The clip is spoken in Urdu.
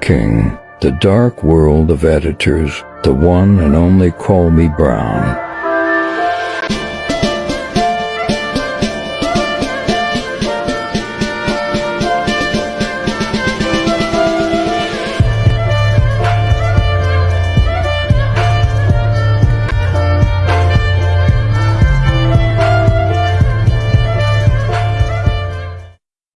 کنگ دا ڈارک وا ویریٹ ون کال بان